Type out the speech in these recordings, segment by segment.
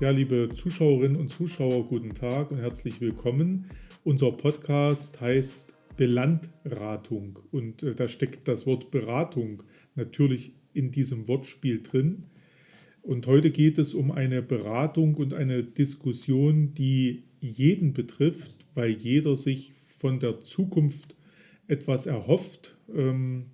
Ja, liebe Zuschauerinnen und Zuschauer, guten Tag und herzlich willkommen. Unser Podcast heißt Belandratung und äh, da steckt das Wort Beratung natürlich in diesem Wortspiel drin. Und heute geht es um eine Beratung und eine Diskussion, die jeden betrifft, weil jeder sich von der Zukunft etwas erhofft, ähm,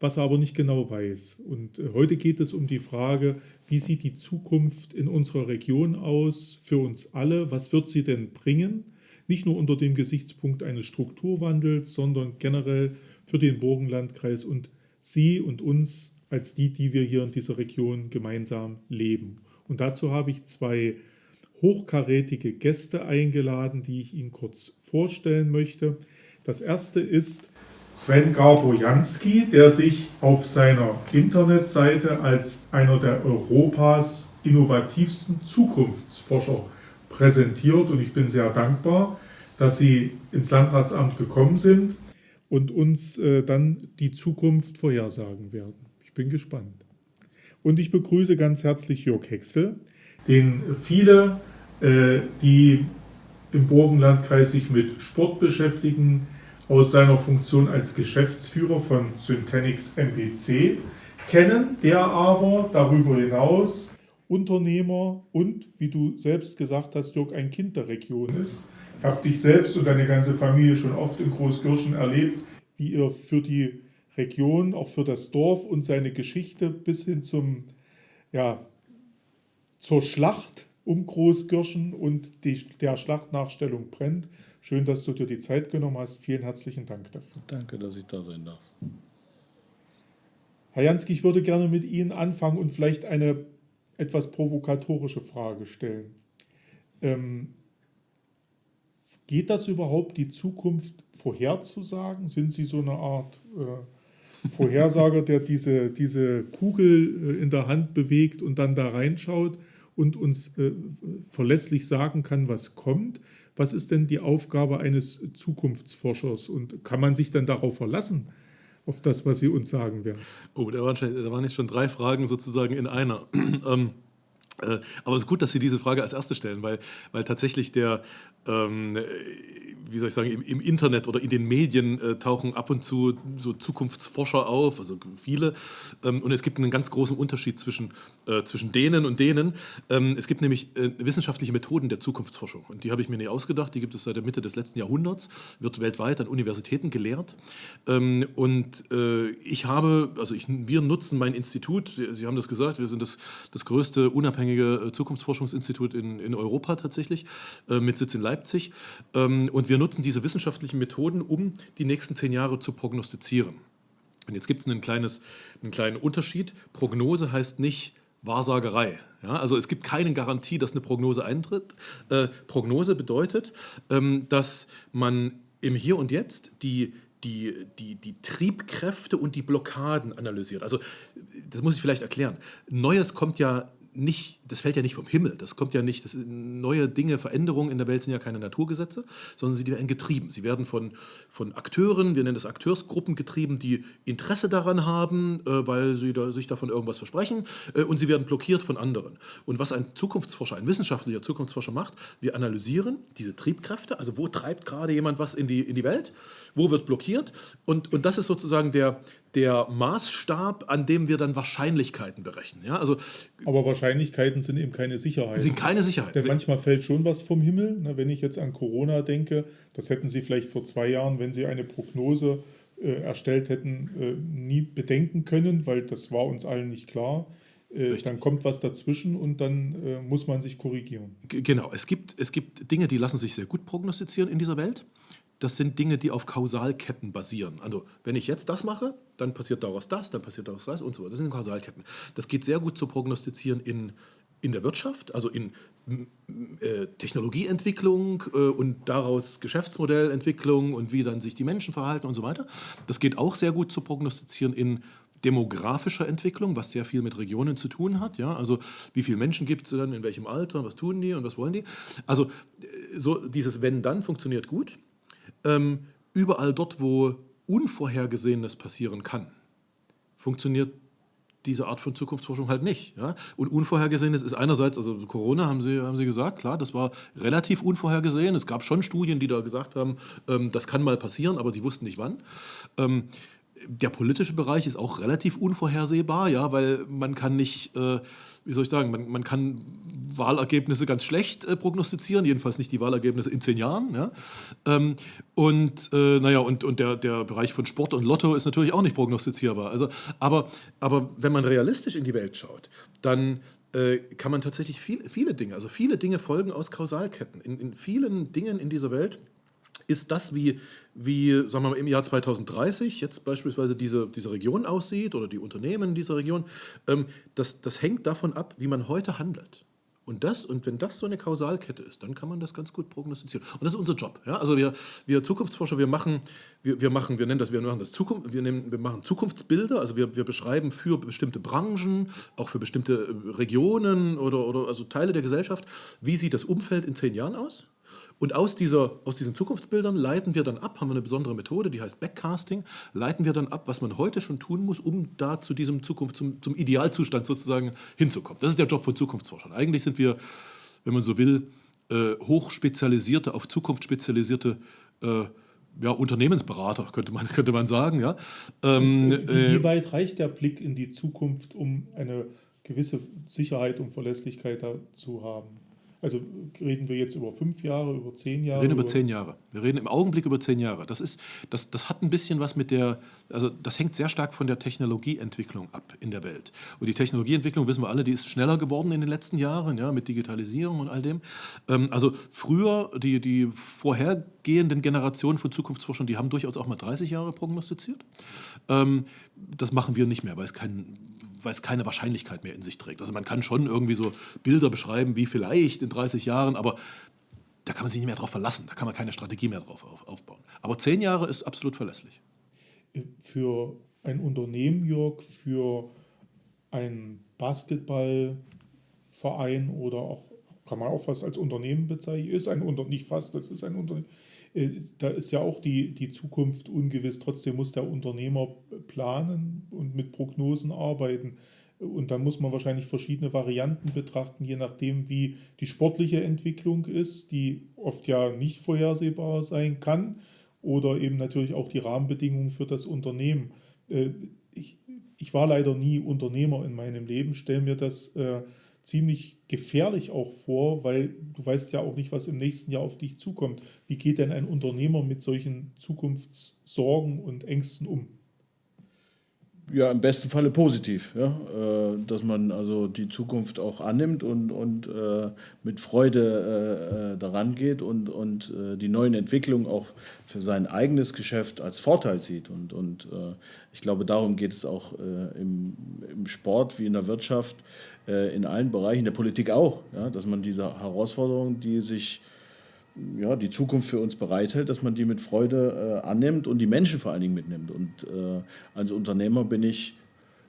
was er aber nicht genau weiß. Und äh, heute geht es um die Frage, wie sieht die Zukunft in unserer Region aus für uns alle? Was wird sie denn bringen? Nicht nur unter dem Gesichtspunkt eines Strukturwandels, sondern generell für den Burgenlandkreis und Sie und uns als die, die wir hier in dieser Region gemeinsam leben. Und dazu habe ich zwei hochkarätige Gäste eingeladen, die ich Ihnen kurz vorstellen möchte. Das erste ist Sven Garbojanski, der sich auf seiner Internetseite als einer der Europas innovativsten Zukunftsforscher präsentiert. Und ich bin sehr dankbar, dass Sie ins Landratsamt gekommen sind und uns äh, dann die Zukunft vorhersagen werden. Ich bin gespannt. Und ich begrüße ganz herzlich Jörg Hexel, den viele, äh, die im Burgenlandkreis sich mit Sport beschäftigen, aus seiner Funktion als Geschäftsführer von Syntenix MPC kennen, der aber darüber hinaus Unternehmer und, wie du selbst gesagt hast, Jörg, ein Kind der Region ist. Ich habe dich selbst und deine ganze Familie schon oft in Großkirchen erlebt, wie ihr für die Region, auch für das Dorf und seine Geschichte bis hin zum, ja, zur Schlacht um Großkirchen und die, der Schlachtnachstellung brennt. Schön, dass du dir die Zeit genommen hast. Vielen herzlichen Dank dafür. Danke, dass ich da sein darf. Herr Jansky, ich würde gerne mit Ihnen anfangen und vielleicht eine etwas provokatorische Frage stellen. Ähm, geht das überhaupt, die Zukunft vorherzusagen? Sind Sie so eine Art äh, Vorhersager, der diese, diese Kugel äh, in der Hand bewegt und dann da reinschaut und uns äh, verlässlich sagen kann, was kommt? was ist denn die Aufgabe eines Zukunftsforschers und kann man sich dann darauf verlassen, auf das, was Sie uns sagen werden? Oh, da waren, schon, da waren jetzt schon drei Fragen sozusagen in einer. ähm, äh, aber es ist gut, dass Sie diese Frage als erste stellen, weil, weil tatsächlich der, ähm, wie soll ich sagen, im, im, Internet oder in den Medien äh, tauchen ab und zu so Zukunftsforscher auf, also viele. Ähm, und es gibt einen ganz großen Unterschied zwischen, äh, zwischen denen und denen. Ähm, es gibt nämlich äh, wissenschaftliche Methoden der Zukunftsforschung. Und die habe ich mir nicht ausgedacht. Die gibt es seit der Mitte des letzten Jahrhunderts, wird weltweit an Universitäten gelehrt. Ähm, und äh, ich habe, also ich, wir nutzen mein Institut, Sie, Sie, haben das gesagt, wir sind das, das größte unabhängige äh, Zukunftsforschungsinstitut in, in Europa tatsächlich, äh, mit Sitz in Leipzig. Ähm, und wir nutzen diese wissenschaftlichen Methoden, um die nächsten zehn Jahre zu prognostizieren. Und jetzt gibt es einen, einen kleinen Unterschied. Prognose heißt nicht Wahrsagerei. Ja, also es gibt keine Garantie, dass eine Prognose eintritt. Äh, Prognose bedeutet, ähm, dass man im Hier und Jetzt die, die, die, die Triebkräfte und die Blockaden analysiert. Also das muss ich vielleicht erklären. Neues kommt ja nicht, das fällt ja nicht vom Himmel, das kommt ja nicht, das neue Dinge, Veränderungen in der Welt sind ja keine Naturgesetze, sondern sie werden getrieben. Sie werden von, von Akteuren, wir nennen das Akteursgruppen getrieben, die Interesse daran haben, äh, weil sie da, sich davon irgendwas versprechen äh, und sie werden blockiert von anderen. Und was ein Zukunftsforscher, ein wissenschaftlicher Zukunftsforscher macht, wir analysieren diese Triebkräfte, also wo treibt gerade jemand was in die, in die Welt, wo wird blockiert und, und das ist sozusagen der, der Maßstab, an dem wir dann Wahrscheinlichkeiten berechnen. Ja, also, Aber Wahrscheinlichkeiten sind eben keine Sicherheit. Sind keine Sicherheit. Denn manchmal fällt schon was vom Himmel. Wenn ich jetzt an Corona denke, das hätten Sie vielleicht vor zwei Jahren, wenn Sie eine Prognose äh, erstellt hätten, äh, nie bedenken können, weil das war uns allen nicht klar. Äh, dann kommt was dazwischen und dann äh, muss man sich korrigieren. G genau, es gibt, es gibt Dinge, die lassen sich sehr gut prognostizieren in dieser Welt das sind Dinge, die auf Kausalketten basieren. Also wenn ich jetzt das mache, dann passiert daraus das, dann passiert daraus das und so weiter. Das sind Kausalketten. Das geht sehr gut zu prognostizieren in, in der Wirtschaft, also in äh, Technologieentwicklung äh, und daraus Geschäftsmodellentwicklung und wie dann sich die Menschen verhalten und so weiter. Das geht auch sehr gut zu prognostizieren in demografischer Entwicklung, was sehr viel mit Regionen zu tun hat. Ja? Also wie viele Menschen gibt es dann, in welchem Alter, was tun die und was wollen die. Also äh, so dieses Wenn-Dann funktioniert gut ähm, überall dort, wo Unvorhergesehenes passieren kann, funktioniert diese Art von Zukunftsforschung halt nicht. Ja? Und Unvorhergesehenes ist einerseits, also Corona haben Sie, haben Sie gesagt, klar, das war relativ unvorhergesehen. Es gab schon Studien, die da gesagt haben, ähm, das kann mal passieren, aber die wussten nicht wann. Ähm, der politische Bereich ist auch relativ unvorhersehbar, ja, weil man kann nicht, äh, wie soll ich sagen, man, man kann Wahlergebnisse ganz schlecht äh, prognostizieren, jedenfalls nicht die Wahlergebnisse in zehn Jahren. Ja. Ähm, und äh, naja, und, und der, der Bereich von Sport und Lotto ist natürlich auch nicht prognostizierbar. Also, aber, aber wenn man realistisch in die Welt schaut, dann äh, kann man tatsächlich viel, viele Dinge, also viele Dinge folgen aus Kausalketten. In, in vielen Dingen in dieser Welt ist das, wie, wie sagen wir mal, im Jahr 2030 jetzt beispielsweise diese, diese Region aussieht oder die Unternehmen in dieser Region, ähm, das, das hängt davon ab, wie man heute handelt. Und, das, und wenn das so eine Kausalkette ist, dann kann man das ganz gut prognostizieren. Und das ist unser Job. Ja? Also wir, wir Zukunftsforscher, wir machen, wir, wir machen, wir nennen das, wir machen das Zukunft, wir, nehmen, wir machen Zukunftsbilder, also wir, wir beschreiben für bestimmte Branchen, auch für bestimmte Regionen oder, oder also Teile der Gesellschaft, wie sieht das Umfeld in zehn Jahren aus? Und aus, dieser, aus diesen Zukunftsbildern leiten wir dann ab, haben wir eine besondere Methode, die heißt Backcasting, leiten wir dann ab, was man heute schon tun muss, um da zu diesem Zukunft, zum, zum Idealzustand sozusagen hinzukommen. Das ist der Job von Zukunftsforschern. Eigentlich sind wir, wenn man so will, äh, hochspezialisierte, auf Zukunft spezialisierte äh, ja, Unternehmensberater, könnte man, könnte man sagen. Ja. Ähm, äh, Wie weit reicht der Blick in die Zukunft, um eine gewisse Sicherheit und Verlässlichkeit zu haben? Also reden wir jetzt über fünf Jahre, über zehn Jahre? Wir reden über, über zehn Jahre. Wir reden im Augenblick über zehn Jahre. Das, ist, das, das hat ein bisschen was mit der, also das hängt sehr stark von der Technologieentwicklung ab in der Welt. Und die Technologieentwicklung, wissen wir alle, die ist schneller geworden in den letzten Jahren, ja, mit Digitalisierung und all dem. Ähm, also früher, die, die vorhergehenden Generationen von Zukunftsforschern, die haben durchaus auch mal 30 Jahre prognostiziert. Ähm, das machen wir nicht mehr, weil es kein weil es keine Wahrscheinlichkeit mehr in sich trägt. Also man kann schon irgendwie so Bilder beschreiben, wie vielleicht in 30 Jahren, aber da kann man sich nicht mehr darauf verlassen, da kann man keine Strategie mehr drauf aufbauen. Aber zehn Jahre ist absolut verlässlich. Für ein Unternehmen, Jörg, für einen Basketballverein oder auch, kann man auch fast als Unternehmen bezeichnen, ist ein Unternehmen, nicht fast, das ist ein Unternehmen, äh, da ist ja auch die, die Zukunft ungewiss. Trotzdem muss der Unternehmer planen und mit Prognosen arbeiten. Und dann muss man wahrscheinlich verschiedene Varianten betrachten, je nachdem, wie die sportliche Entwicklung ist, die oft ja nicht vorhersehbar sein kann, oder eben natürlich auch die Rahmenbedingungen für das Unternehmen. Äh, ich, ich war leider nie Unternehmer in meinem Leben, stelle mir das äh, ziemlich gefährlich auch vor, weil du weißt ja auch nicht, was im nächsten Jahr auf dich zukommt. Wie geht denn ein Unternehmer mit solchen Zukunftssorgen und Ängsten um? Ja, im besten Falle positiv, ja? Äh, dass man also die Zukunft auch annimmt und, und äh, mit Freude äh, daran geht und, und die neuen Entwicklungen auch für sein eigenes Geschäft als Vorteil sieht. Und, und ich glaube, darum geht es auch im, im Sport wie in der Wirtschaft, äh, in allen Bereichen, der Politik auch, ja, dass man diese Herausforderungen, die sich ja, die Zukunft für uns bereithält, dass man die mit Freude äh, annimmt und die Menschen vor allen Dingen mitnimmt. Und äh, als Unternehmer bin ich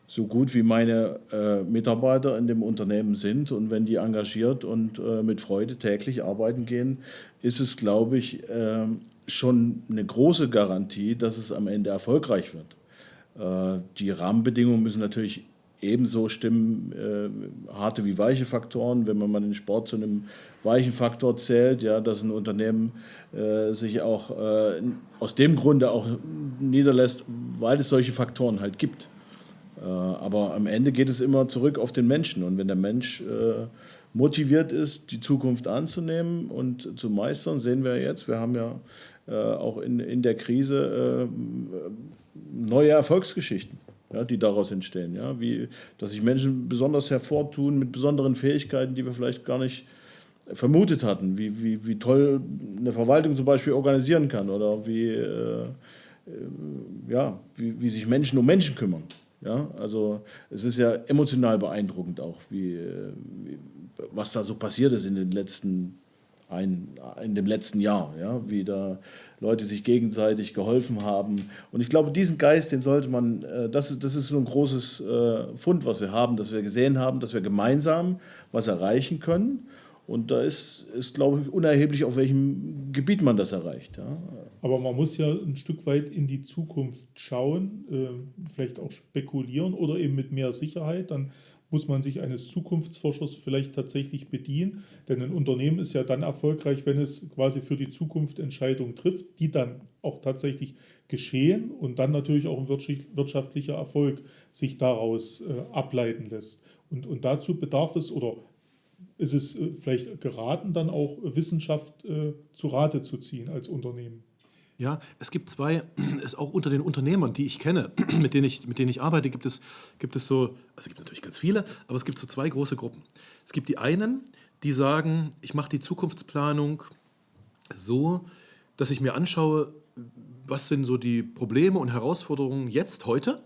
so gut wie meine äh, Mitarbeiter in dem Unternehmen sind und wenn die engagiert und äh, mit Freude täglich arbeiten gehen, ist es, glaube ich, äh, schon eine große Garantie, dass es am Ende erfolgreich wird. die Rahmenbedingungen müssen natürlich ebenso stimmen äh, harte wie weiche Faktoren. Wenn man mal den Sport zu einem weichen Faktor zählt, ja, dass ein Unternehmen äh, sich auch äh, aus dem Grunde auch niederlässt, weil es solche Faktoren halt gibt. Äh, aber am Ende geht es immer zurück auf den Menschen. Und wenn der Mensch äh, motiviert ist, die Zukunft anzunehmen und zu meistern, sehen wir jetzt, wir haben ja äh, auch in, in der Krise neue Erfolgsgeschichten ja, die daraus entstehen. Ja? Wie, dass sich Menschen besonders hervortun mit besonderen Fähigkeiten, die wir vielleicht gar nicht vermutet hatten. Wie, wie, wie toll eine Verwaltung zum Beispiel organisieren kann oder wie, äh, äh, ja, wie, wie sich Menschen um Menschen kümmern. Ja? Also es ist ja emotional beeindruckend auch, wie, wie was da so passiert ist in den letzten ein, in dem letzten Jahr, ja, wie da Leute sich gegenseitig geholfen haben. Und ich glaube, diesen Geist, den sollte man, äh, das, ist, das ist so ein großes äh, Fund, was wir haben, dass wir gesehen haben, dass wir gemeinsam was erreichen können. Und da ist, ist glaube ich, unerheblich, auf welchem Gebiet man das erreicht. Ja. Aber man muss ja ein Stück weit in die Zukunft schauen, äh, vielleicht auch spekulieren oder eben mit mehr Sicherheit. Dann muss man sich eines Zukunftsforschers vielleicht tatsächlich bedienen. Denn ein Unternehmen ist ja dann erfolgreich, wenn es quasi für die Zukunft Entscheidungen trifft, die dann auch tatsächlich geschehen und dann natürlich auch ein wirtschaftlicher Erfolg sich daraus äh, ableiten lässt. Und, und dazu bedarf es oder ist es äh, vielleicht geraten, dann auch Wissenschaft äh, zu Rate zu ziehen als Unternehmen. Ja, es gibt zwei, es auch unter den Unternehmern, die ich kenne, mit denen ich, mit denen ich arbeite, gibt es, gibt es so, also es gibt natürlich ganz viele, aber es gibt so zwei große Gruppen. Es gibt die einen, die sagen, ich mache die Zukunftsplanung so, dass ich mir anschaue, was sind so die Probleme und Herausforderungen jetzt, heute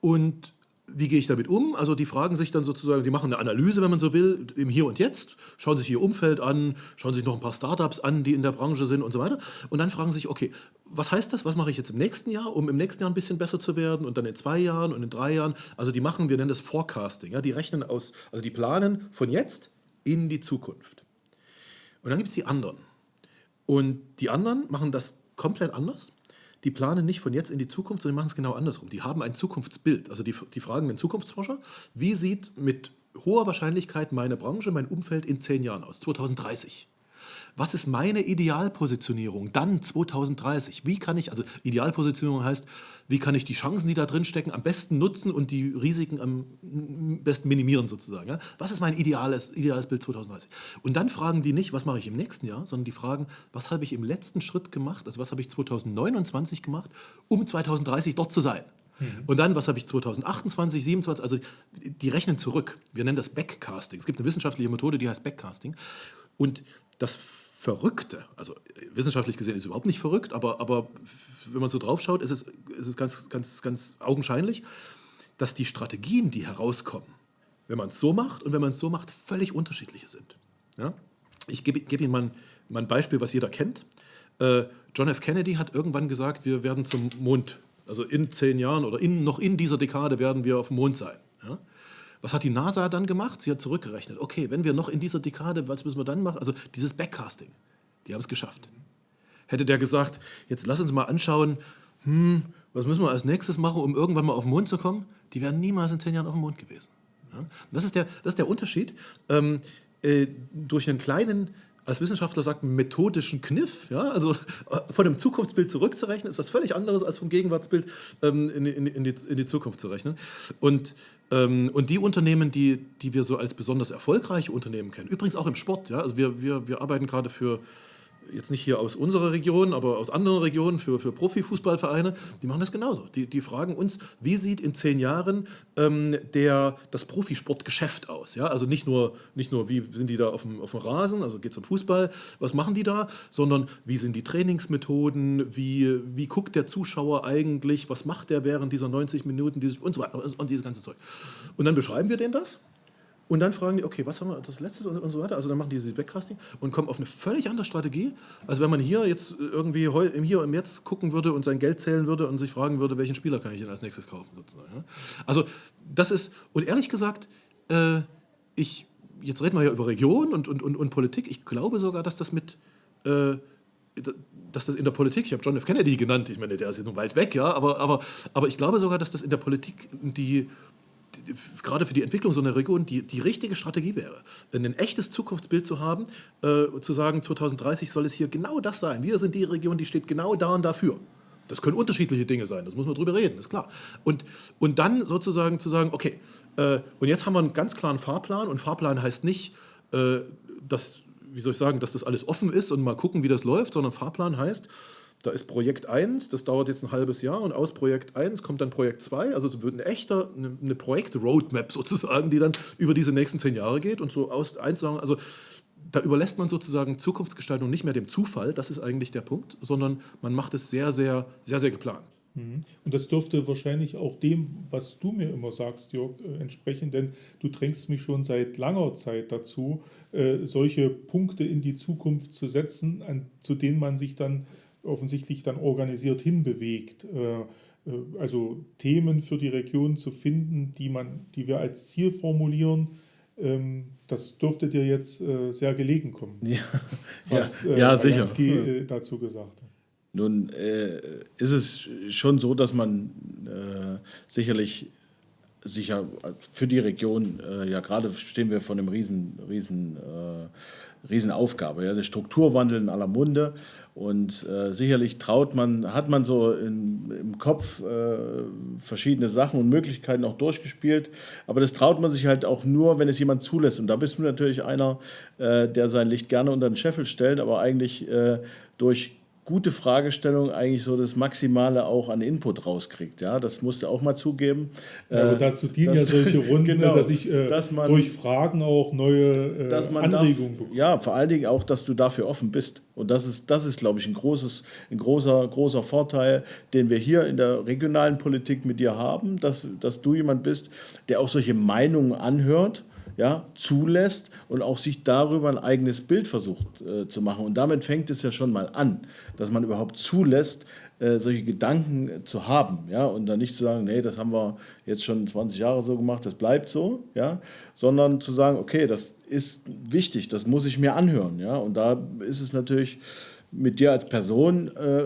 und wie gehe ich damit um? Also die fragen sich dann sozusagen, die machen eine Analyse, wenn man so will, im Hier und Jetzt, schauen sich ihr Umfeld an, schauen sich noch ein paar Startups an, die in der Branche sind und so weiter. Und dann fragen sich, okay, was heißt das? Was mache ich jetzt im nächsten Jahr, um im nächsten Jahr ein bisschen besser zu werden und dann in zwei Jahren und in drei Jahren? Also die machen, wir nennen das Forecasting. Ja? Die rechnen aus, also die planen von jetzt in die Zukunft. Und dann gibt es die anderen. Und die anderen machen das komplett anders die planen nicht von jetzt in die Zukunft, sondern machen es genau andersrum. Die haben ein Zukunftsbild. Also die, die fragen den Zukunftsforscher, wie sieht mit hoher Wahrscheinlichkeit meine Branche, mein Umfeld in zehn Jahren aus, 2030 was ist meine Idealpositionierung dann 2030? Wie kann ich, also Idealpositionierung heißt, wie kann ich die Chancen, die da drin stecken, am besten nutzen und die Risiken am besten minimieren sozusagen. Ja? Was ist mein ideales, ideales Bild 2030? Und dann fragen die nicht, was mache ich im nächsten Jahr, sondern die fragen, was habe ich im letzten Schritt gemacht, also was habe ich 2029 gemacht, um 2030 dort zu sein. Mhm. Und dann, was habe ich 2028, 2027, also die rechnen zurück. Wir nennen das Backcasting. Es gibt eine wissenschaftliche Methode, die heißt Backcasting. Und das Verrückte, also wissenschaftlich gesehen ist es überhaupt nicht verrückt, aber, aber wenn man so drauf schaut, ist es, ist es ganz, ganz, ganz augenscheinlich, dass die Strategien, die herauskommen, wenn man es so macht und wenn man es so macht, völlig unterschiedliche sind. Ja? Ich gebe, gebe Ihnen mal ein, mal ein, Beispiel, was jeder kennt. Äh, John F. Kennedy hat irgendwann gesagt, wir werden zum Mond, also in zehn Jahren oder in, noch in dieser Dekade werden wir auf dem Mond sein. Was hat die NASA dann gemacht? Sie hat zurückgerechnet. Okay, wenn wir noch in dieser Dekade, was müssen wir dann machen? Also dieses Backcasting, die haben es geschafft. Hätte der gesagt, jetzt lass uns mal anschauen, hm, was müssen wir als nächstes machen, um irgendwann mal auf den Mond zu kommen? Die wären niemals in zehn Jahren auf dem Mond gewesen. Ja? Das, ist der, das ist der Unterschied. Ähm, äh, durch einen kleinen als Wissenschaftler sagt, methodischen Kniff. Ja? Also äh, von dem Zukunftsbild zurückzurechnen, ist was völlig anderes als vom Gegenwartsbild ähm, in, in, in, die, in, die, Zukunft zu rechnen. Und, ähm, und die Unternehmen, die, die wir so als besonders erfolgreiche Unternehmen kennen, übrigens auch im Sport, ja? also wir, wir, wir arbeiten gerade für jetzt nicht hier aus unserer Region, aber aus anderen Regionen für, für Profifußballvereine, die machen das genauso. Die, die fragen uns, wie sieht in zehn Jahren ähm, der, das Profisportgeschäft aus? Ja? Also nicht nur, nicht nur, wie sind die da auf dem, auf dem Rasen, also geht es um Fußball, was machen die da, sondern wie sind die Trainingsmethoden, wie, wie guckt der Zuschauer eigentlich, was macht der während dieser 90 Minuten dieses, und so weiter und dieses ganze Zeug. Und dann beschreiben wir denen das und dann fragen die, okay, was haben wir das letzte und, so weiter. Also dann machen die dieses Backcasting und kommen auf eine völlig andere Strategie. Also wenn man hier jetzt irgendwie im Hier und Jetzt gucken würde und sein Geld zählen würde und sich fragen würde, welchen Spieler kann ich denn als nächstes kaufen sozusagen. Also das ist, und ehrlich gesagt, äh, ich, jetzt reden wir ja über Region und, und, und, und Politik. Ich glaube sogar, dass das mit, äh, dass das in der Politik, ich habe John F. Kennedy genannt, ich meine, der ist ja nun weit weg, ja, aber, aber, aber ich glaube sogar, dass das in der Politik die gerade für die Entwicklung so einer Region die, die richtige Strategie wäre, ein echtes Zukunftsbild zu haben, äh, zu sagen, 2030 soll es hier genau das sein. Wir sind die Region, die steht genau da und dafür. Das können unterschiedliche Dinge sein, das muss man drüber reden, ist klar. Und, und dann sozusagen zu sagen, okay, äh, und jetzt haben wir einen ganz klaren Fahrplan und Fahrplan heißt nicht, äh, dass, wie soll ich sagen, dass das alles offen ist und mal gucken, wie das läuft, sondern Fahrplan heißt, da ist Projekt 1, das dauert jetzt ein halbes Jahr und aus Projekt 1 kommt dann Projekt 2. Also es wird ein echter, eine, eine Projekt-Roadmap sozusagen, die dann über diese nächsten zehn Jahre geht und so aus eins also da überlässt man sozusagen Zukunftsgestaltung nicht mehr dem Zufall, das ist eigentlich der Punkt, sondern man macht es sehr, sehr, sehr, sehr geplant. Mhm. Und das dürfte wahrscheinlich auch dem, was du mir immer sagst, Jörg, äh, entsprechen, denn du drängst mich schon seit langer Zeit dazu, äh, solche Punkte in die Zukunft zu setzen, zu denen man sich dann offensichtlich dann organisiert hinbewegt. Äh, äh, also Themen für die Region zu finden, die, man, die wir als Ziel formulieren, ähm, das dürfte dir jetzt äh, sehr gelegen kommen, ja, was ja, ja sicher. dazu gesagt hat. Nun äh, ist es schon so, dass man äh, sicherlich sicher für die Region, äh, ja gerade stehen wir vor einem riesen, riesen, äh, Riesenaufgabe. Ja, der Strukturwandel in aller Munde und äh, sicherlich traut man, hat man so in, im Kopf äh, verschiedene Sachen und Möglichkeiten auch durchgespielt, aber das traut man sich halt auch nur, wenn es jemand zulässt. Und da bist du natürlich einer, äh, der sein Licht gerne unter den Scheffel stellt, aber eigentlich äh, durch gute Fragestellung eigentlich so das Maximale auch an Input rauskriegt. Ja, das musst du auch mal zugeben. Ja, aber äh, dazu dienen dass, ja solche Runden, genau, dass ich äh, dass man, durch Fragen auch neue äh, Anregungen bekomme. Ja, vor allen Dingen auch, dass du dafür offen bist. Und das ist, das ist glaube ich, ein, großes, ein großer, großer Vorteil, den wir hier in der regionalen Politik mit dir haben, dass, dass du jemand bist, der auch solche Meinungen anhört ja, zulässt und auch sich darüber ein eigenes Bild versucht äh, zu machen. Und damit fängt es ja schon mal an, dass man überhaupt zulässt, äh, solche Gedanken äh, zu haben. Ja, und dann nicht zu sagen, nee, das haben wir jetzt schon 20 Jahre so gemacht, das bleibt so, ja, sondern zu sagen, okay, das ist wichtig, das muss ich mir anhören. Ja, und da ist es natürlich mit dir als Person äh,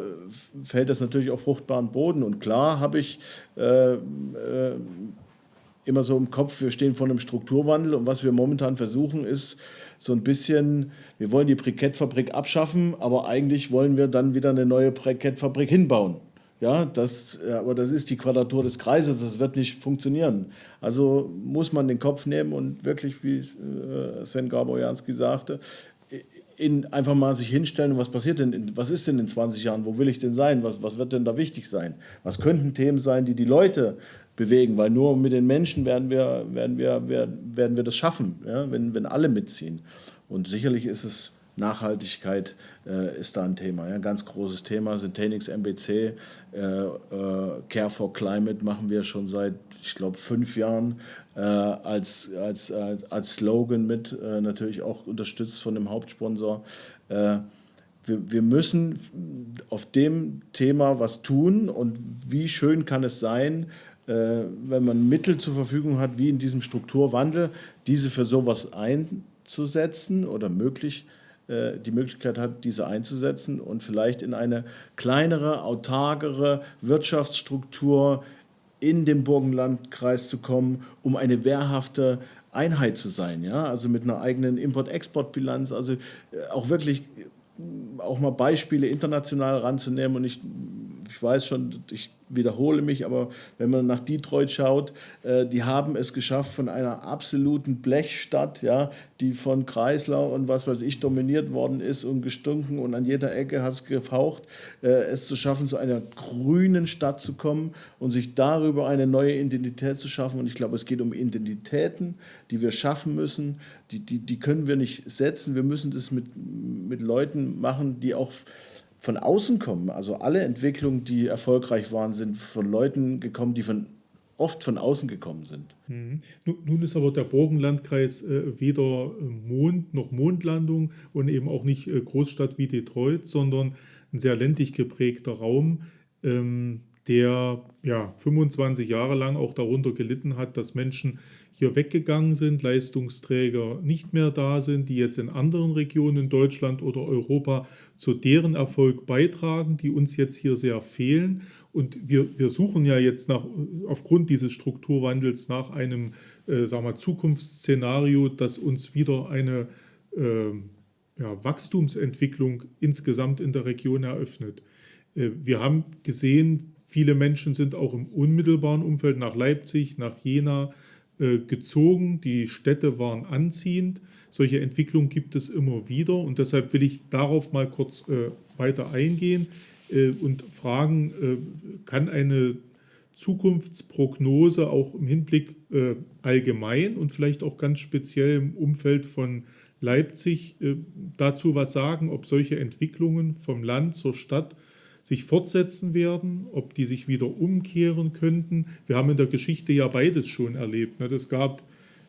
fällt das natürlich auf fruchtbaren Boden. Und klar habe ich äh, immer so im Kopf, wir stehen vor einem Strukturwandel und was wir momentan versuchen ist so ein bisschen, wir wollen die Brikettfabrik abschaffen, aber eigentlich wollen wir dann wieder eine neue Brikettfabrik hinbauen. Ja, das, aber das ist die Quadratur des Kreises, das wird nicht funktionieren. Also muss man den Kopf nehmen und wirklich, wie äh, Sven Gaborjanski sagte, in, einfach mal sich hinstellen, was passiert denn, was ist denn in 20 Jahren, wo will ich denn sein, was, was wird denn da wichtig sein, was könnten Themen sein, die die Leute bewegen, weil nur mit den Menschen werden wir, werden wir, werden, wir das schaffen, ja, wenn, wenn alle mitziehen. Und sicherlich ist es Nachhaltigkeit äh, ist da ein Thema, ja, ein ganz großes Thema. Syntanix MBC, äh, äh, Care for Climate machen wir schon seit, ich glaube, fünf Jahren äh, als, als, als Slogan mit, äh, natürlich auch unterstützt von dem Hauptsponsor. Äh, wir, wir müssen auf dem Thema was tun und wie schön kann es sein, wenn man Mittel zur Verfügung hat, wie in diesem Strukturwandel, diese für sowas einzusetzen oder möglich, äh, die Möglichkeit hat, diese einzusetzen und vielleicht in eine kleinere, autarkere Wirtschaftsstruktur in den Burgenlandkreis zu kommen, um eine wehrhafte Einheit zu sein, ja, also mit einer eigenen Import-Export-Bilanz, also äh, auch wirklich auch mal Beispiele international ranzunehmen und ich, ich weiß schon, ich wiederhole mich, aber wenn man nach Detroit schaut, äh, die haben es geschafft, von einer absoluten Blechstadt, ja, die von Chrysler und was weiß ich dominiert worden ist und gestunken und an jeder Ecke hat es gefaucht, äh, es zu schaffen, zu einer grünen Stadt zu kommen und sich darüber eine neue Identität zu schaffen. Und ich glaube, es geht um Identitäten, die wir schaffen müssen, die, die, die können wir nicht setzen. Wir müssen das mit, mit Leuten machen, die auch von außen kommen. Also alle Entwicklungen, die erfolgreich waren, sind von Leuten gekommen, die von oft von außen gekommen sind. Mhm. Nun ist aber der Burgenlandkreis äh, weder äh, Mond noch Mondlandung und eben auch nicht äh, Großstadt wie Detroit, sondern ein sehr ländlich geprägter Raum, ähm, der ja 25 Jahre lang auch darunter gelitten hat, dass Menschen hier weggegangen sind, Leistungsträger nicht mehr da sind, die jetzt in anderen Regionen in Deutschland oder Europa zu deren Erfolg beitragen, die uns jetzt hier sehr fehlen. Und wir, wir suchen ja jetzt nach, aufgrund dieses Strukturwandels nach einem äh, sagen wir, Zukunftsszenario, das uns wieder eine äh, ja, Wachstumsentwicklung insgesamt in der Region eröffnet. Äh, wir haben gesehen, viele Menschen sind auch im unmittelbaren Umfeld nach Leipzig, nach Jena, äh, gezogen, die Städte waren anziehend. Solche Entwicklungen gibt es immer wieder und deshalb will ich darauf mal kurz äh, weiter eingehen äh, und fragen, kann eine Zukunftsprognose auch im Hinblick allgemein und vielleicht auch ganz speziell im Umfeld von Leipzig dazu was sagen, ob solche Entwicklungen vom Land zur Stadt sich fortsetzen werden, ob die sich wieder umkehren könnten. Wir haben in der Geschichte ja beides schon erlebt. Es ne? gab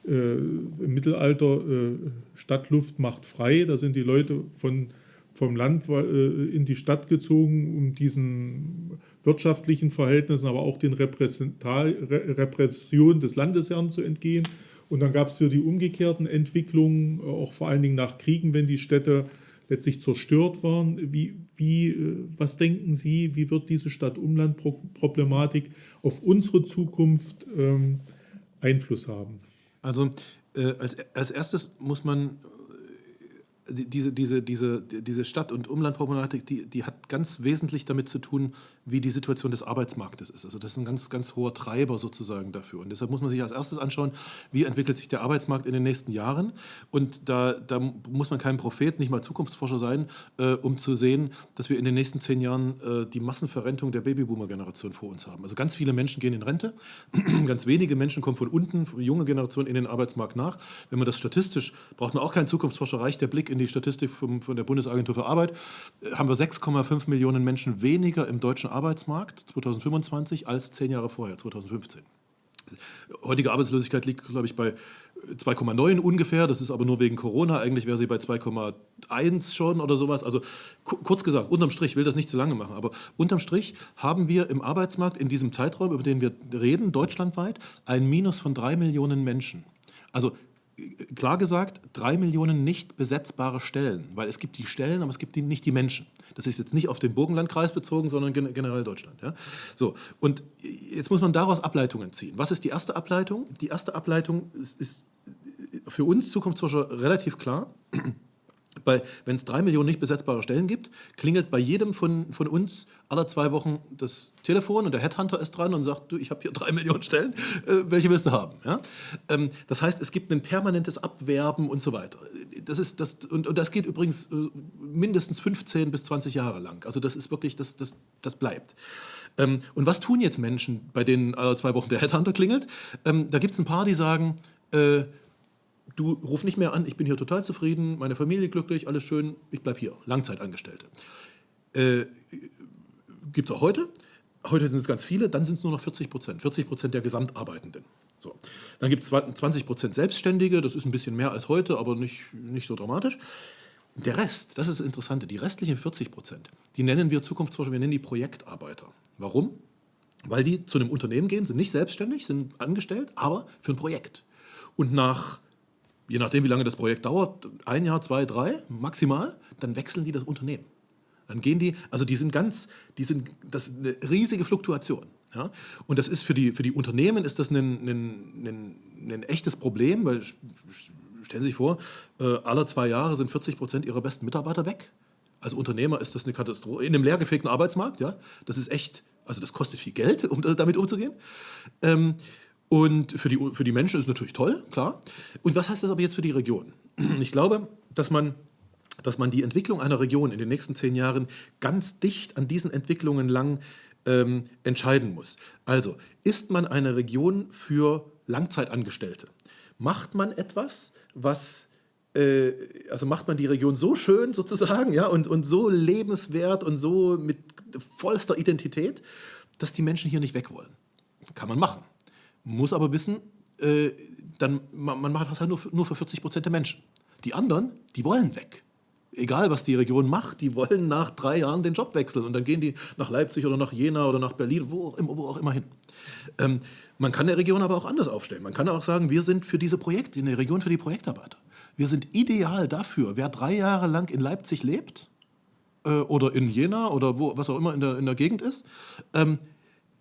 äh, im Mittelalter äh, Stadtluft macht frei, da sind die Leute von, vom Land äh, in die Stadt gezogen, um diesen wirtschaftlichen Verhältnissen, aber auch den Repressionen des Landesherrn zu entgehen. Und dann gab es für die umgekehrten Entwicklungen, auch vor allen Dingen nach Kriegen, wenn die Städte letztlich zerstört waren. Wie, wie, äh, was denken Sie, wie wird diese Stadt-Umland-Problematik auf unsere Zukunft ähm, Einfluss haben? Also äh, als, als erstes muss man diese, diese, diese, diese Stadt- und Umlandproblematik, die, die hat ganz wesentlich damit zu tun, wie die Situation des Arbeitsmarktes ist. Also das ist ein ganz, ganz hoher Treiber sozusagen dafür. Und deshalb muss man sich als erstes anschauen, wie entwickelt sich der Arbeitsmarkt in den nächsten Jahren. Und da, da muss man kein Prophet, nicht mal Zukunftsforscher sein, äh, um zu sehen, dass wir in den nächsten zehn Jahren äh, die Massenverrentung der Babyboomer-Generation vor uns haben. Also ganz viele Menschen gehen in Rente, ganz wenige Menschen kommen von unten, junge Generation in den Arbeitsmarkt nach. Wenn man das statistisch, braucht man auch keinen Zukunftsforscher, reicht der Blick in die Statistik vom, von der Bundesagentur für Arbeit, äh, haben wir 6,5 Millionen Menschen weniger im deutschen Arbeitsmarkt 2025 als zehn Jahre vorher, 2015. Heutige Arbeitslosigkeit liegt, glaube ich, bei 2,9 ungefähr. Das ist aber nur wegen Corona. Eigentlich wäre sie bei 2,1 schon oder sowas. Also kurz gesagt, unterm Strich, will das nicht zu lange machen, aber unterm Strich haben wir im Arbeitsmarkt in diesem Zeitraum, über den wir reden, deutschlandweit, ein Minus von drei Millionen Menschen. Also klar gesagt, drei Millionen nicht besetzbare Stellen, weil es gibt die Stellen, aber es gibt die, nicht die Menschen. Das ist jetzt nicht auf den Burgenlandkreis bezogen, sondern generell Deutschland. Ja? So, und jetzt muss man daraus Ableitungen ziehen. Was ist die erste Ableitung? Die erste Ableitung ist, ist für uns Zukunftsforscher relativ klar wenn es drei Millionen nicht besetzbare Stellen gibt, klingelt bei jedem von, von uns alle zwei Wochen das Telefon und der Headhunter ist dran und sagt, du, ich habe hier drei Millionen Stellen, äh, welche willst du haben? Ja? Ähm, das heißt, es gibt ein permanentes Abwerben und so weiter. Das ist, das, und, und das geht übrigens äh, mindestens 15 bis 20 Jahre lang. Also das ist wirklich, das, das, das bleibt. Ähm, und was tun jetzt Menschen, bei denen alle zwei Wochen der Headhunter klingelt? Ähm, da gibt es ein paar, die sagen, äh, du ruf nicht mehr an, ich bin hier total zufrieden, meine Familie glücklich, alles schön, ich bleibe hier, Langzeitangestellte. Äh, Gibt es auch heute. Heute sind es ganz viele, dann sind es nur noch 40 Prozent, 40 Prozent der Gesamtarbeitenden. So. Dann gibt es 20 Prozent Selbstständige, das ist ein bisschen mehr als heute, aber nicht, nicht so dramatisch. Der Rest, das ist das Interessante, die restlichen 40 Prozent, die nennen wir Zukunftsforscher, wir nennen die Projektarbeiter. Warum? Weil die zu einem Unternehmen gehen, sind nicht selbstständig, sind angestellt, aber für ein Projekt. Und nach je nachdem, wie lange das Projekt dauert, ein Jahr, zwei, drei maximal, dann wechseln die das Unternehmen. Dann gehen die, also die sind ganz, die sind, das ist eine riesige Fluktuation. Ja? Und das ist für die, für die Unternehmen ist das ein, ein, ein, ein echtes Problem, weil stellen Sie sich vor, äh, alle zwei Jahre sind 40 Prozent ihrer besten Mitarbeiter weg. Als Unternehmer ist das eine Katastrophe. In einem leergefegten Arbeitsmarkt, ja, das ist echt, also das kostet viel Geld, um damit umzugehen. Ähm, und für die, für die Menschen ist natürlich toll, klar. Und was heißt das aber jetzt für die Region? Ich glaube, dass man, dass man die Entwicklung einer Region in den nächsten zehn Jahren ganz dicht an diesen Entwicklungen lang ähm, entscheiden muss. Also, ist man eine Region für Langzeitangestellte? Macht man etwas, was äh, also macht man die Region so schön sozusagen, ja, und, und so lebenswert und so mit vollster Identität, dass die Menschen hier nicht weg wollen. Kann man machen muss aber wissen, äh, dann, man, man, macht das halt nur nur für 40 Prozent der Menschen. Die anderen, die wollen weg. Egal, was die Region macht, die wollen nach drei Jahren den Job wechseln und dann gehen die nach Leipzig oder nach Jena oder nach Berlin, wo auch immer, wo auch immer hin. Ähm, man kann der Region aber auch anders aufstellen. Man kann auch sagen, wir sind für diese Projekte, in der Region für die Projektarbeiter. Wir sind ideal dafür, wer drei Jahre lang in Leipzig lebt äh, oder in Jena oder wo, was auch immer in der, in der Gegend ist, ähm,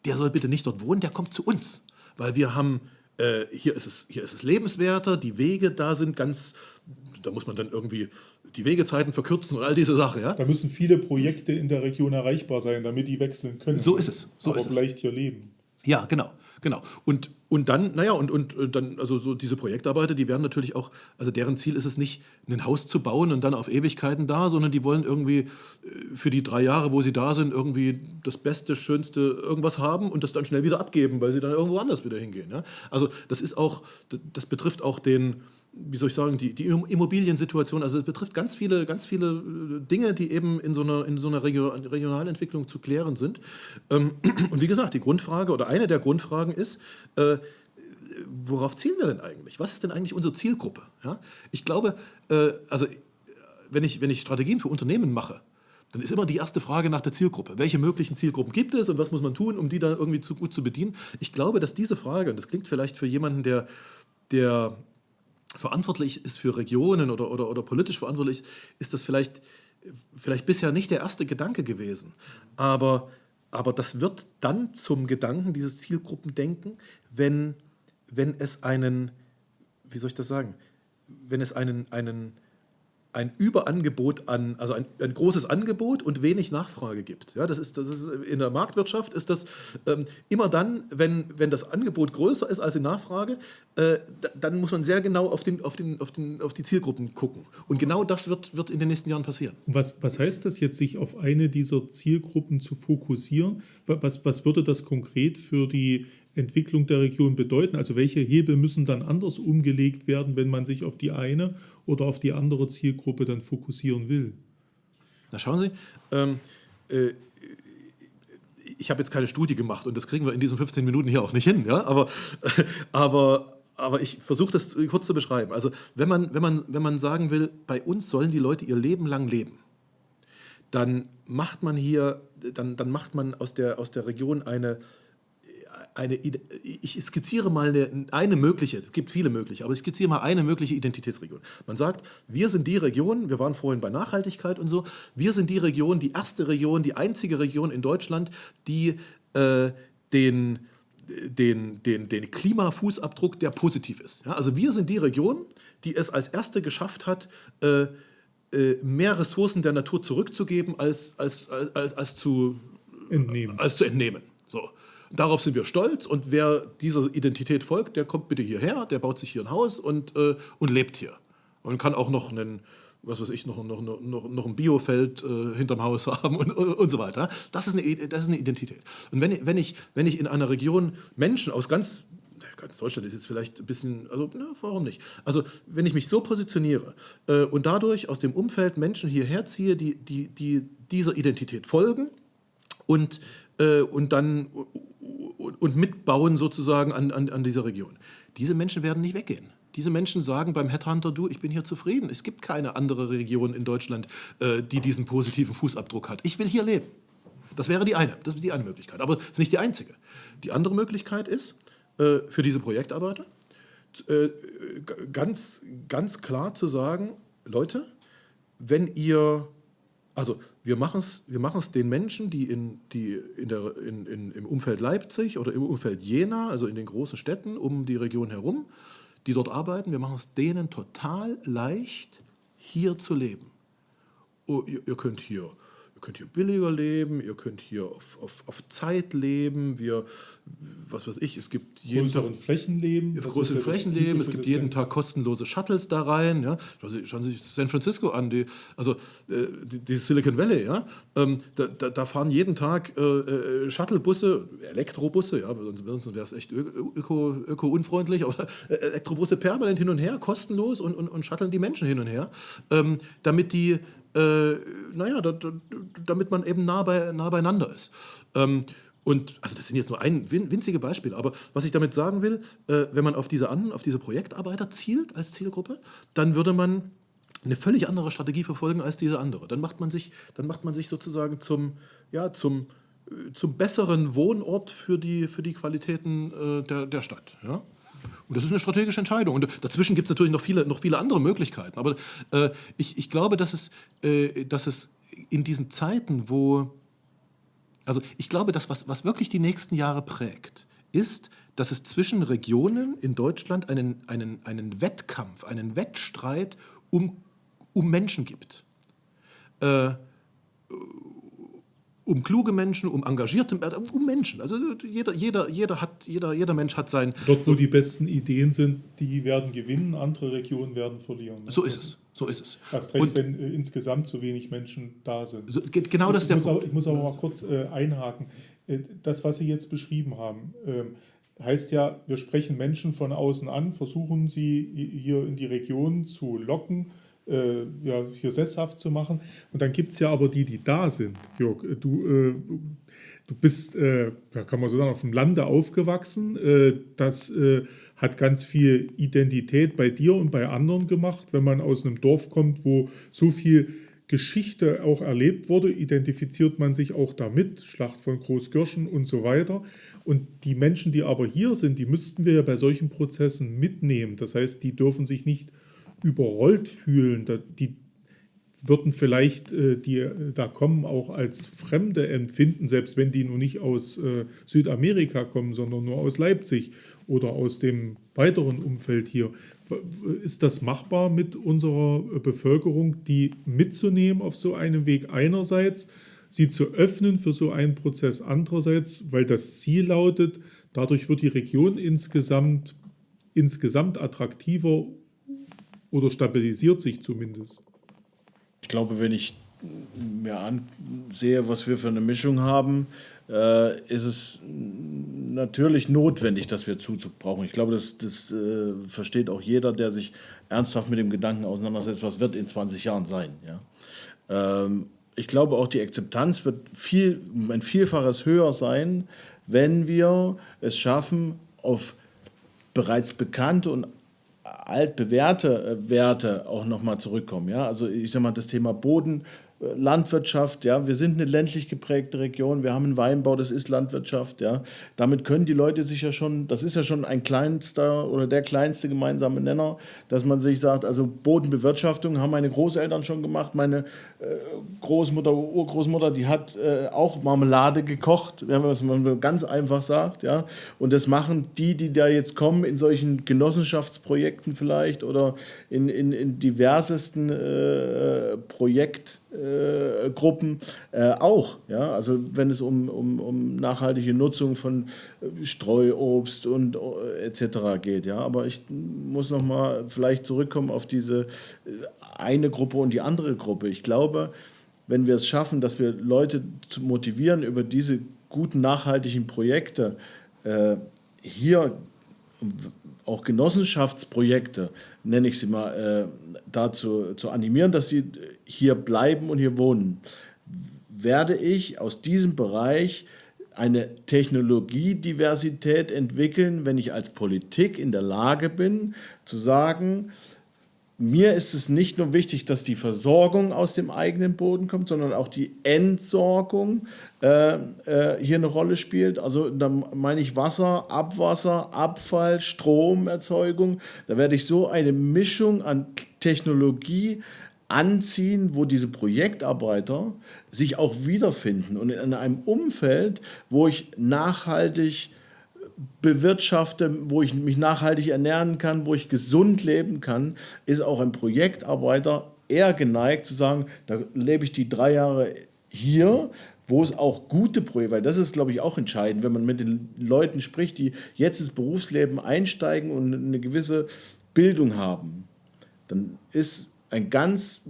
der soll bitte nicht dort wohnen, der kommt zu uns weil wir haben, äh, hier, ist es, hier ist es lebenswerter, die Wege da sind ganz, da muss man dann irgendwie die Wegezeiten verkürzen und all diese Sachen. Ja? Da müssen viele Projekte in der Region erreichbar sein, damit die wechseln können. So ist es. So aber ist vielleicht hier leben. Ja, genau. Genau. Und, und dann, naja, und, und äh, dann, also so diese Projektarbeiter, die werden natürlich auch, also deren Ziel ist es nicht, ein Haus zu bauen und dann auf Ewigkeiten da, sondern die wollen irgendwie äh, für die drei Jahre, wo sie da sind, irgendwie das Beste, Schönste irgendwas haben und das dann schnell wieder abgeben, weil sie dann irgendwo anders wieder hingehen. Ja? Also das ist auch, das betrifft auch den, wie soll ich sagen, die, die Immobiliensituation, also es betrifft ganz viele, ganz viele äh, Dinge, die eben in so einer, in so einer Regionalentwicklung zu klären sind. Ähm, und wie gesagt, die Grundfrage oder eine der Grundfragen ist, äh, worauf zielen wir denn eigentlich? Was ist denn eigentlich unsere Zielgruppe? Ich glaube, äh, also wenn ich, wenn ich Strategien für Unternehmen mache, dann ist immer die erste Frage nach der Zielgruppe. Welche möglichen Zielgruppen gibt es und was muss man tun, um die dann irgendwie zu gut zu bedienen? Ich glaube, dass diese Frage, und das klingt vielleicht für jemanden, der, der verantwortlich ist für Regionen oder, oder, oder politisch verantwortlich, ist das vielleicht, vielleicht bisher nicht der erste Gedanke gewesen. Aber, aber das wird dann zum Gedanken, dieses Zielgruppendenken, wenn, wenn es einen, wie soll ich das sagen, wenn es einen, einen ein Überangebot an, also ein, ein, großes Angebot und wenig Nachfrage gibt. Ja, das ist, das ist in der Marktwirtschaft ist das ähm, immer dann, wenn, wenn das Angebot größer ist als die Nachfrage, äh, dann muss man sehr genau auf, den, auf, den, auf, den, auf die Zielgruppen gucken. Und genau das wird, wird in den nächsten Jahren passieren. Was, was heißt das jetzt, sich auf eine dieser Zielgruppen zu fokussieren? Was, was würde das konkret für die Entwicklung der Region bedeuten? Also welche Hebel müssen dann anders umgelegt werden, wenn man sich auf die eine oder auf die andere Zielgruppe dann fokussieren will? Na schauen Sie, ähm, äh, ich habe jetzt keine Studie gemacht und das kriegen wir in diesen 15 Minuten hier auch nicht hin, ja? aber, aber, aber ich versuche das kurz zu beschreiben. Also wenn man, wenn, man, wenn man sagen will, bei uns sollen die Leute ihr Leben lang leben, dann macht man hier, dann, dann macht man aus der, aus der Region eine eine, ich skizziere mal eine, eine mögliche, es gibt viele mögliche, aber ich skizziere mal eine mögliche Identitätsregion. Man sagt, wir sind die Region, wir waren vorhin bei Nachhaltigkeit und so, wir sind die Region, die erste Region, die einzige Region in Deutschland, die äh, den, den, den, den Klimafußabdruck, der positiv ist. Ja, also wir sind die Region, die es als erste geschafft hat, äh, äh mehr Ressourcen der Natur zurückzugeben, als, als, als, als, zu, entnehmen. als zu entnehmen. So. Darauf sind wir stolz und wer dieser Identität folgt, der kommt bitte hierher, der baut sich hier ein Haus und, äh, und lebt hier. Und kann auch noch einen, was weiß ich, noch, noch, noch, noch ein Biofeld äh, hinterm Haus haben und, und so weiter. Das ist eine, das ist eine Identität. Und wenn, wenn, ich, wenn ich in einer Region Menschen aus ganz ganz Deutschland ist jetzt vielleicht ein bisschen, also na, warum nicht? Also wenn ich mich so positioniere äh, und dadurch aus dem Umfeld Menschen hierher ziehe, die, die, die dieser Identität folgen und, äh, und dann und mitbauen sozusagen an, an, an dieser Region. Diese Menschen werden nicht weggehen. Diese Menschen sagen beim Headhunter, du, ich bin hier zufrieden. Es gibt keine andere Region in Deutschland, äh, die diesen positiven Fußabdruck hat. Ich will hier leben. Das wäre die eine, das ist die eine Möglichkeit. Aber das ist nicht die einzige. Die andere Möglichkeit ist, äh, für diese Projektarbeiter äh, ganz, ganz klar zu sagen, Leute, wenn ihr, also wir machen es wir machen's den Menschen, die, in, die in der, in, in, im Umfeld Leipzig oder im Umfeld Jena, also in den großen Städten um die Region herum, die dort arbeiten, wir machen es denen total leicht, hier zu leben. Oh, ihr, ihr könnt hier könnt hier billiger leben, ihr könnt hier auf, auf, auf Zeit leben, wir, was weiß ich, es gibt jeden größeren Tag, Flächen leben. Größeren Flächen leben, es gibt jeden Tag kostenlose Shuttles da rein. Ja. Schauen Sie sich San Francisco an, die, also äh, die, die, Silicon Valley, ja. Ähm, da, da, da, fahren jeden Tag äh, äh Shuttlebusse, Elektrobusse, ja, sonst, sonst wäre es echt öko-unfreundlich, öko aber äh, Elektrobusse permanent hin und her, kostenlos und, und, und shutteln die Menschen hin und her, ähm, damit die äh, naja, da, da, damit man eben nah, bei, nah beieinander ist. Ähm, und also das sind jetzt nur ein winzige Beispiele, aber was ich damit sagen will, äh, wenn man auf diese, an, auf diese Projektarbeiter zielt als Zielgruppe, dann würde man eine völlig andere Strategie verfolgen als diese andere. Dann macht man sich, dann macht man sich sozusagen zum, ja, zum, äh, zum besseren Wohnort für die, für die Qualitäten äh, der, der Stadt. Ja? Und das ist eine strategische Entscheidung. Und dazwischen gibt es natürlich noch viele, noch viele andere Möglichkeiten. Aber äh, ich, ich glaube, dass es, äh, dass es in diesen Zeiten, wo, also ich glaube, dass was, was wirklich die nächsten Jahre prägt, ist, dass es zwischen Regionen in Deutschland einen, einen, einen Wettkampf, einen Wettstreit um, um Menschen gibt. Äh, um kluge Menschen, um engagierte um Menschen. Also jeder, jeder, jeder, hat, jeder, jeder Mensch hat sein. Dort, wo die besten Ideen sind, die werden gewinnen, andere Regionen werden verlieren. So ist es. So ist es. Erst recht, Und, wenn äh, insgesamt zu wenig Menschen da sind. So, genau das ich, muss auch, ich muss aber mal kurz äh, einhaken. Äh, das, was Sie jetzt beschrieben haben, äh, heißt ja, wir sprechen Menschen von außen an, versuchen sie hier in die Region zu locken äh, ja, hier sesshaft zu machen. Und dann gibt es ja aber die, die da sind. Jörg, äh, du, äh, du bist, äh, kann man so sagen, auf dem Lande aufgewachsen. Äh, das äh, hat ganz viel Identität bei dir und bei anderen gemacht, wenn man aus einem Dorf kommt, wo so viel Geschichte auch erlebt wurde, identifiziert man sich auch damit, Schlacht von Großgürschen und so weiter. Und die Menschen, die aber hier sind, die müssten wir ja bei solchen Prozessen mitnehmen. Das heißt, die dürfen sich nicht überrollt fühlen. Die würden vielleicht äh, die äh, da kommen auch als Fremde empfinden, selbst wenn die nun nicht aus äh, Südamerika kommen, sondern nur aus Leipzig oder aus dem weiteren Umfeld hier. Ist das machbar mit unserer Bevölkerung, die mitzunehmen auf so einen Weg einerseits, sie zu öffnen für so einen Prozess andererseits, weil das Ziel lautet, dadurch wird die Region insgesamt, insgesamt attraktiver oder stabilisiert sich zumindest? Ich glaube, wenn ich mir ansehe, was wir für eine Mischung haben, äh, ist es natürlich notwendig, dass wir Zuzug brauchen. Ich glaube, das, das äh, versteht auch jeder, der sich ernsthaft mit dem Gedanken auseinandersetzt, was wird in 20 Jahren sein. Ja? Ähm, ich glaube, auch die Akzeptanz wird viel, ein Vielfaches höher sein, wenn wir es schaffen, auf bereits bekannte und altbewährte äh, Werte auch nochmal zurückkommen. Ja? Also ich sage mal, das Thema Boden, Landwirtschaft, ja, wir sind eine ländlich geprägte Region, wir haben einen Weinbau, das ist Landwirtschaft, ja. Damit können die Leute sich ja schon, das ist ja schon ein kleinster oder der kleinste gemeinsame Nenner, dass man sich sagt, also Bodenbewirtschaftung haben meine Großeltern schon gemacht, meine äh, Großmutter, Urgroßmutter, die hat äh, auch Marmelade gekocht, wenn man es ganz einfach sagt, ja. Und das machen die, die da jetzt kommen in solchen Genossenschaftsprojekten vielleicht oder in, in, in diversesten äh, Projekt äh, Gruppen äh, auch. Ja? Also wenn es um, um, um nachhaltige Nutzung von äh, Streuobst und äh, etc. geht. Ja? Aber ich muss noch mal vielleicht zurückkommen auf diese äh, eine Gruppe und die andere Gruppe. Ich glaube, wenn wir es schaffen, dass wir Leute motivieren über diese guten nachhaltigen Projekte, äh, hier auch Genossenschaftsprojekte, nenne ich sie mal, äh, dazu zu animieren, dass sie hier bleiben und hier wohnen, werde ich aus diesem Bereich eine Technologiediversität entwickeln, wenn ich als Politik in der Lage bin, zu sagen, mir ist es nicht nur wichtig, dass die Versorgung aus dem eigenen Boden kommt, sondern auch die Entsorgung äh, äh, hier eine Rolle spielt. Also da meine ich Wasser, Abwasser, Abfall, Stromerzeugung. Da werde ich so eine Mischung an Technologie anziehen, wo diese Projektarbeiter sich auch wiederfinden und in einem Umfeld, wo ich nachhaltig bewirtschafte, wo ich mich nachhaltig ernähren kann, wo ich gesund leben kann, ist auch ein Projektarbeiter eher geneigt zu sagen, da lebe ich die drei Jahre hier, wo es auch gute Projekte, weil das ist, glaube ich, auch entscheidend, wenn man mit den Leuten spricht, die jetzt ins Berufsleben einsteigen und eine gewisse Bildung haben, dann ist ein ganz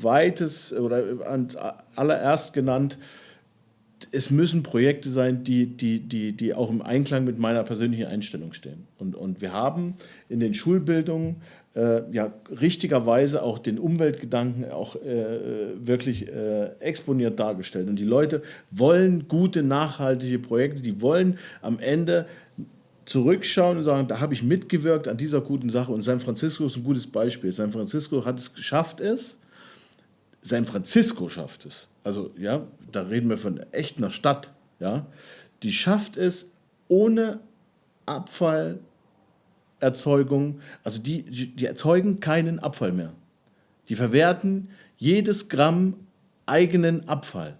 weites oder allererst genannt, es müssen Projekte sein, die, die, die, die auch im Einklang mit meiner persönlichen Einstellung stehen. Und, und wir haben in den Schulbildungen äh, ja richtigerweise auch den Umweltgedanken auch äh, wirklich äh, exponiert dargestellt. Und die Leute wollen gute, nachhaltige Projekte, die wollen am Ende zurückschauen und sagen, da habe ich mitgewirkt an dieser guten Sache. Und San Francisco ist ein gutes Beispiel. San Francisco hat es geschafft, es. San Francisco schafft es also ja, da reden wir von echt einer Stadt, ja, die schafft es ohne Abfallerzeugung, also die, die erzeugen keinen Abfall mehr. Die verwerten jedes Gramm eigenen Abfall.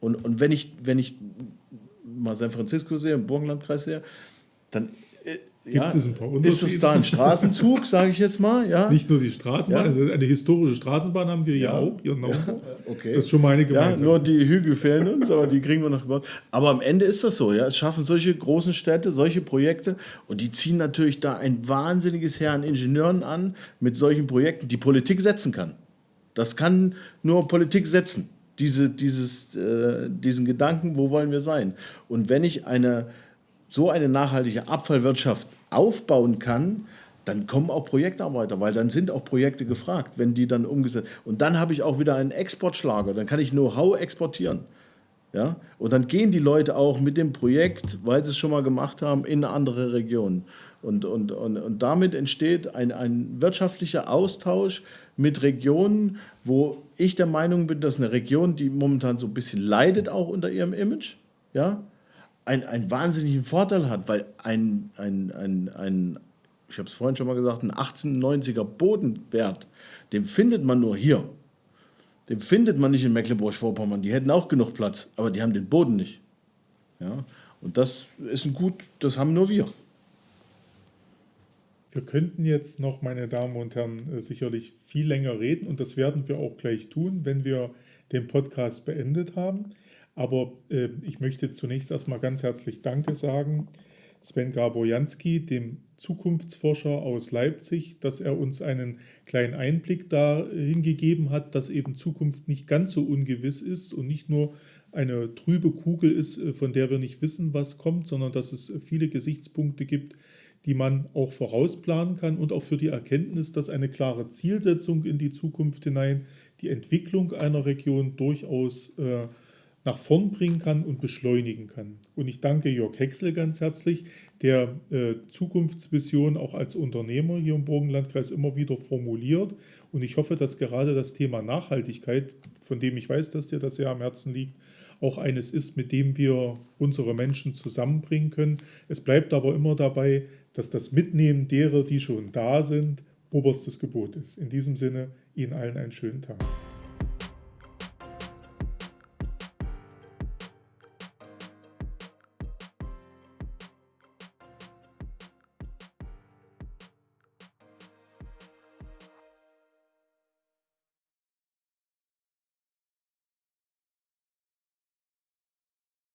Und, und wenn, ich, wenn ich mal San Francisco sehe, im Burgenlandkreis sehe, dann Gibt ja, es ein paar Unterschiede? Ist es da ein Straßenzug, sage ich jetzt mal? Ja? Nicht nur die Straßenbahn, ja. also eine historische Straßenbahn haben wir ja, ja auch hier Naumburg. Okay. Das ist schon meine Gemeinschaft. Ja, nur die Hügel fehlen uns, aber die kriegen wir noch gebaut. Aber am Ende ist das so. Ja? Es schaffen solche großen Städte, solche Projekte und die ziehen natürlich da ein wahnsinniges Heer an Ingenieuren an mit solchen Projekten, die Politik setzen kann. Das kann nur Politik setzen. Diese, dieses, äh, diesen Gedanken, wo wollen wir sein? Und wenn ich eine so eine nachhaltige Abfallwirtschaft aufbauen kann, dann kommen auch Projektarbeiter, weil dann sind auch Projekte gefragt, wenn die dann umgesetzt Und dann habe ich auch wieder einen Exportschlager, dann kann ich Know-how exportieren. Ja? Und dann gehen die Leute auch mit dem Projekt, weil sie es schon mal gemacht haben, in andere Regionen. Und, und, und, und damit entsteht ein, ein wirtschaftlicher Austausch mit Regionen, wo ich der Meinung bin, dass eine Region, die momentan so ein bisschen leidet auch unter ihrem Image, ja, ein, einen wahnsinnigen Vorteil hat, weil ein, ein, ein, ein ich habe es vorhin schon mal gesagt, ein 1890er Bodenwert, den findet man nur hier. Den findet man nicht in Mecklenburg-Vorpommern. Die hätten auch genug Platz, aber die haben den Boden nicht. Ja? Und das ist ein Gut, das haben nur wir. Wir könnten jetzt noch, meine Damen und Herren, äh, sicherlich viel länger reden und das werden wir auch gleich tun, wenn wir den Podcast beendet haben. Aber äh, ich möchte zunächst erstmal ganz herzlich Danke sagen, Sven Gaborjanski, dem Zukunftsforscher aus Leipzig, dass er uns einen kleinen Einblick dahin gegeben hat, dass eben Zukunft nicht ganz so ungewiss ist und nicht nur eine trübe Kugel ist, äh, von der wir nicht wissen, was kommt, sondern dass es viele Gesichtspunkte gibt, die man auch vorausplanen kann und auch für die Erkenntnis, dass eine klare Zielsetzung in die Zukunft hinein die Entwicklung einer Region durchaus äh, nach vorn bringen kann und beschleunigen kann. Und ich danke Jörg Hexel ganz herzlich, der äh, Zukunftsvision auch als Unternehmer hier im Burgenlandkreis immer wieder formuliert. Und ich hoffe, dass gerade das Thema Nachhaltigkeit, von dem ich weiß, dass dir das sehr am Herzen liegt, auch eines ist, mit dem wir unsere Menschen zusammenbringen können. Es bleibt aber immer dabei, dass das Mitnehmen derer, die schon da sind, oberstes Gebot ist. In diesem Sinne, Ihnen allen einen schönen Tag.